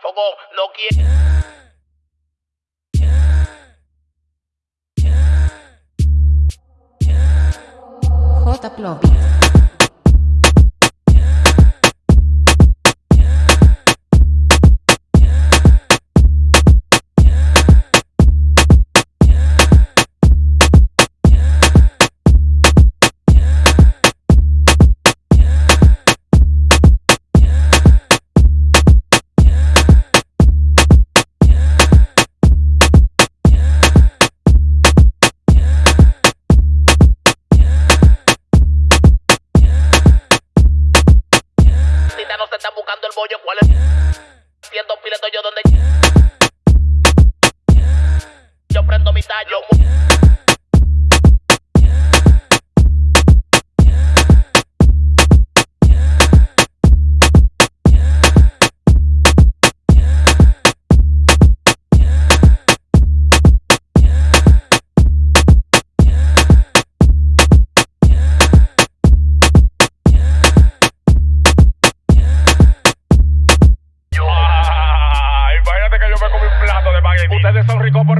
fogón, no quiere. J. Plovi. Tita no se está buscando el bollo, ¿cuál es? Siendo pileto yo donde. Yo prendo mi tallo. Ustedes son ricos por...